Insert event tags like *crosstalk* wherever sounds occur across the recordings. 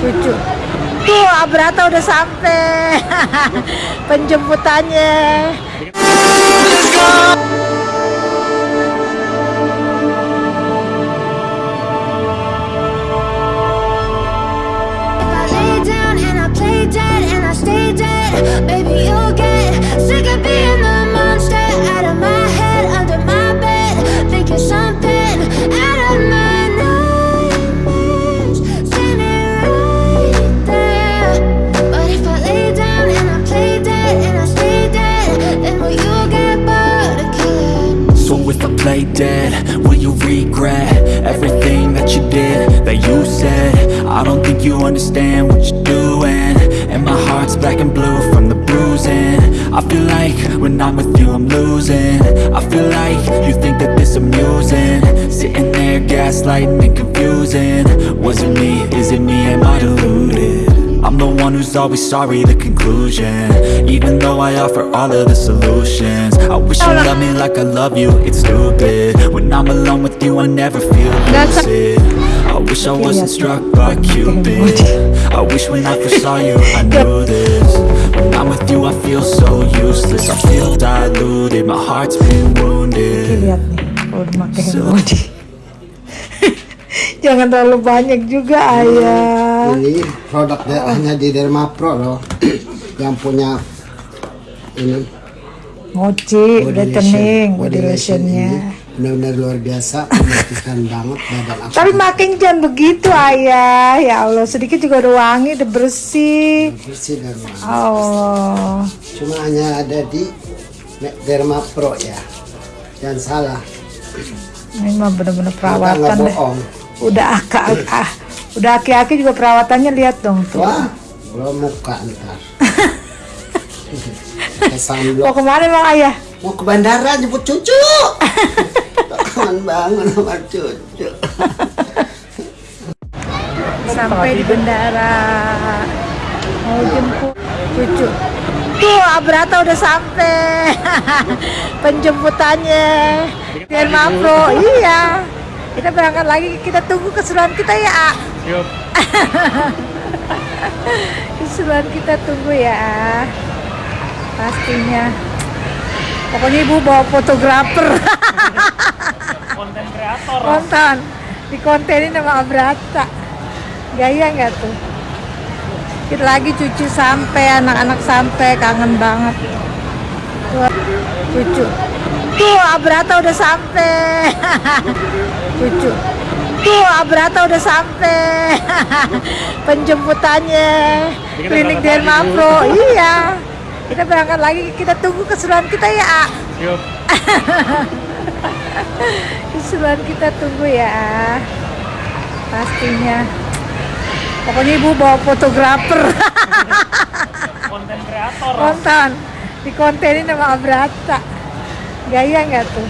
cucu tuh Abrata udah sampai. *laughs* Penjemputannya you said? I don't think you understand what you're doing. And my heart's black and blue from the bruising. I feel like when I'm with you I'm losing. I feel like you think that this amusing. Sitting there gaslighting and confusing. Was it me, is it me, am I deluded? I'm the one who's always sorry, the conclusion. Even though I offer all of the solutions. I wish you loved me like I love you, it's stupid. When I'm alone with you, I never feel lucid wish I wasn't struck by Cupid. I wish when I first saw you, I knew this. When I'm with you, I feel so useless. I feel diluted, my heart's been wounded. Lihat nih. Body *laughs* jangan terlalu banyak juga ayah. Ini produk daerahnya di Derma Pro loh. Yang punya ini. Mochi body whitening lotion. body lotionnya benar-benar luar biasa *laughs* membersihkan banget badan aku. tapi makin jangan begitu ayah ya Allah sedikit juga udah wangi udah bersih bersih dan wangi. oh Cuma hanya ada di Derma Pro ya. Jangan salah. ini mah bener-bener nggak perawatan deh bohong. udah akak *laughs* ah, udah aki-aki juga perawatannya lihat dong tuh Wah, belum muka ntar. *laughs* Mau ke mana bang ayah Mau ke bandara jemput cucu. Kangen banget sama cucu. sampai di bandara. Mau jemput cucu. Tuh Abrata udah sampai. *laughs* Penjemputannya. Dan Mapro iya. Kita berangkat lagi. Kita tunggu keseruan kita ya A. *laughs* keseruan kita tunggu ya A. pastinya pokoknya ibu bawa fotografer. Konten kreator. Konten. Di kontenin sama Abrata. Gaya nggak tuh? Kita lagi cucu sampai anak-anak sampai kangen banget. Tuh cucu. Tuh Abrata udah sampai. *laughs* Cucu. Tuh Abrata udah sampai. *laughs* Penjemputannya. Klinik Derma Pro iya kita berangkat lagi kita tunggu keseruan kita ya A. yuk *laughs* keseruan kita tunggu ya pastinya. Pokoknya ibu bawa fotografer. *laughs* Konten kreator. Konten. Di kontenin sama Abrata. Gaya nggak tuh?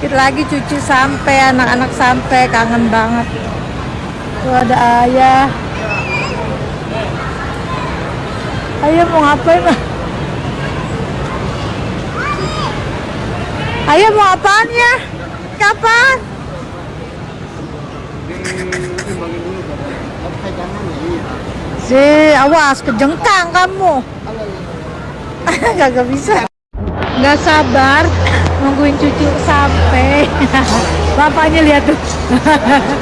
Kita lagi cucu sampai anak-anak sampai kangen banget. Tuh ada ayah ayah mau ngapain ayah mau apaan ya kapan Si, awas kejengkang kamu. *laughs* Gak bisa. Gak sabar nungguin cucu sampai. *laughs* Bapaknya lihat tuh.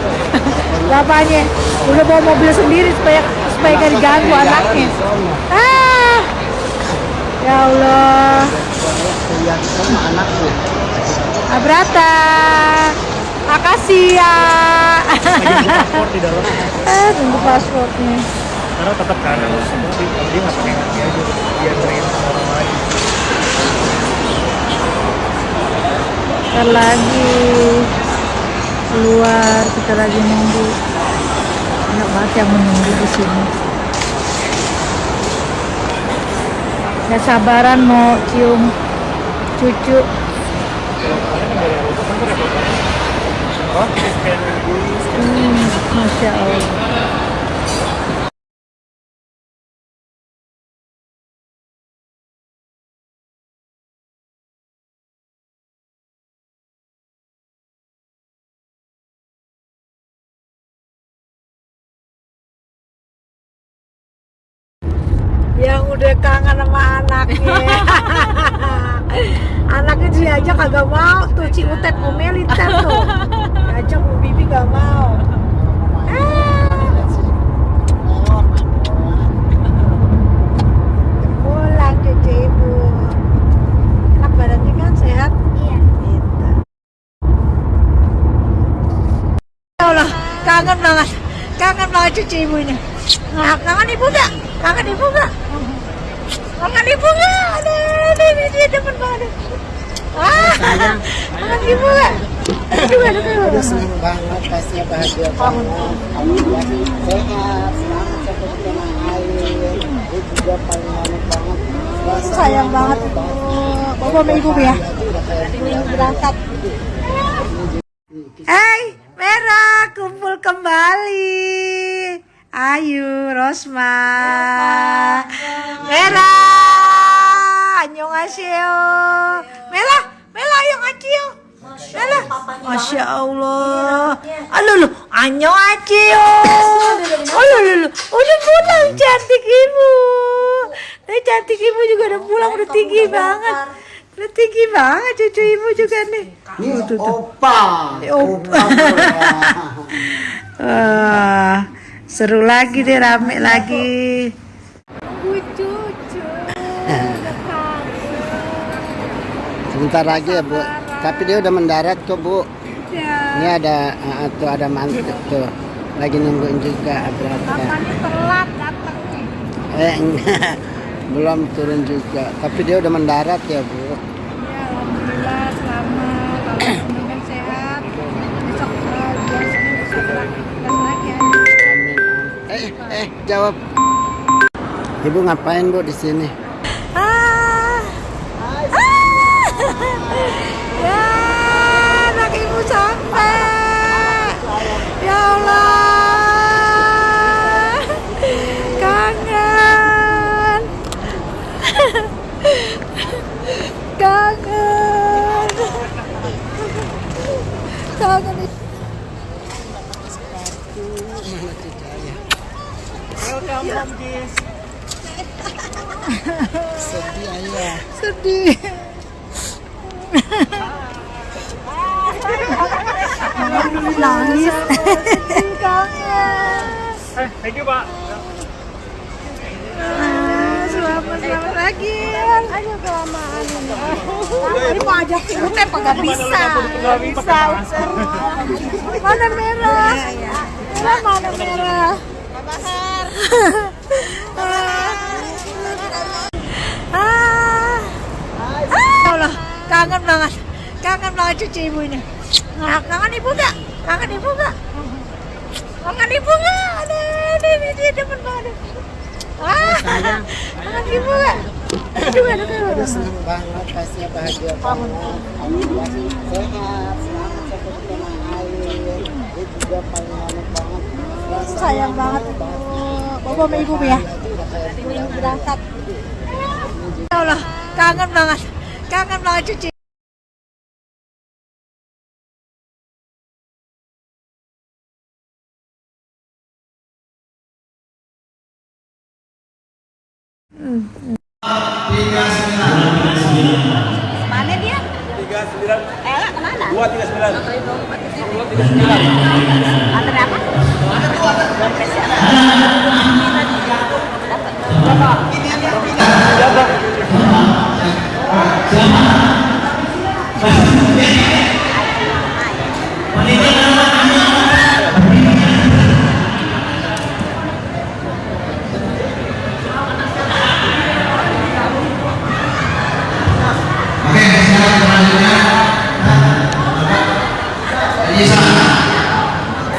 *laughs* Bapaknya udah bawa mobil sendiri supaya supaya gak diganggu anaknya. Ah, ya Allah. Abrata, makasih ya. paspor di dalam eh, tunggu pasportnya. karena tetap karena dia nggak pakai kaki aja dia ngerain orang lain Ntar lagi keluar kita lagi nunggu banget yang menunggu di sini. Gak sabaran mau cium cucu. Hmm, Masya Allah Ciutet mau militer tuh *laughs* diajak mau bibi gak mau Ah, pulang cucu ibu enak badannya kan sehat Iya. Gitu. Ya Allah, kangen banget. Kangen banget cucu ibunya. Nah, kangen ibu gak? Kangen ibu gak? Kangen ibu gak? Aduh, aduh, aduh, dia demen banget. Ah, kangen ibu gak? Aduh, aduh, aduh. senang banget pastinya bahagia banget alhamdulillah sehat selamat seperti kena air juga paling banget banget Sayang banget ibu. Bapak sama ibu ya. Berangkat. Hai, Merah, kumpul kembali. Ayo, Rosma. Merah, annyeonghaseyo. Merah, Merah, ayo ngacio. Merah, Masya Allah. Aduh, lu, annyeonghaseyo. Aduh, lu, lu, udah pulang cantik ibu. Eh, cantik ibu juga udah pulang, udah tinggi banget. Udah tinggi banget cucu ibu juga nih. ini opa Opa. Wah, seru lagi deh, rame lagi. Sebentar lagi ya bu tapi dia udah mendarat kok bu Ya, ini ada ah, tuh ada mantep tuh lagi nungguin juga papanya telat datang. eh enggak *laughs* belum turun juga tapi dia udah mendarat ya bu Ya, alhamdulillah selamat, alhamdulillah *coughs* sehat. Besok uh, biasanya besok lagi ya. Amin. Eh, eh, jawab. Ibu ngapain bu di sini? Ah. Ah. Ya, anak ibu sampai. Ya Allah. Kangen. Kangen. Kangen. Welcome home, Jis. Sedih ayah. Sedih. Nangis. Eh, thank you, Pak. Ah, Selamat selamat lagi. Ayo kelamaan ini. Ini mau ajak kagak bisa. Nggak bisa. Mana merah? Merah mana merah? *laughs* Ah. Kangen banget. Kangen banget cucu ibu ini. Kangen ibu gak? Kangen ibu gak? Kangen ibu gak? Aduh, aduh, dia demen banget. Ah, kangen ibu gak? Aduh, aduh, aduh. Senang banget pastinya bahagia banget. Sehat, selamat air. Juga paling banget Sayang banget. Bapak sama ibu ya. Berangkat. Ya Allah, kangen banget. Kangen banget cucu. Mana dia? Ella ke mana? Dua tiga sembilan. Antar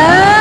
Halo.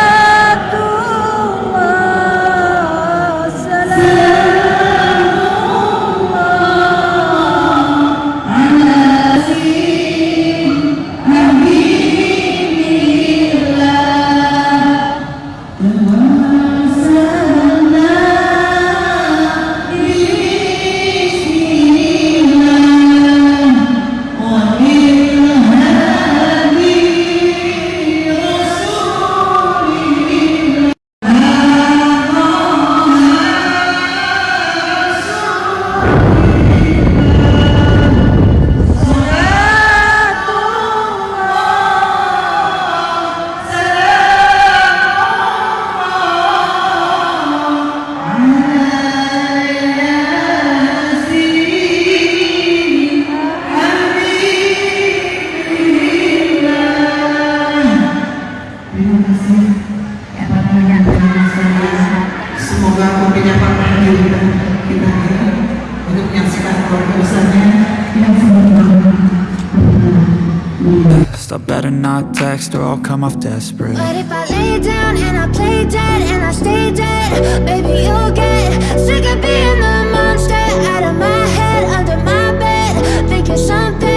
I better not text or I'll come off desperate. But if I lay down and I play dead and I stay dead Baby, you'll get sick of being the monster Out of my head, under my bed Thinking something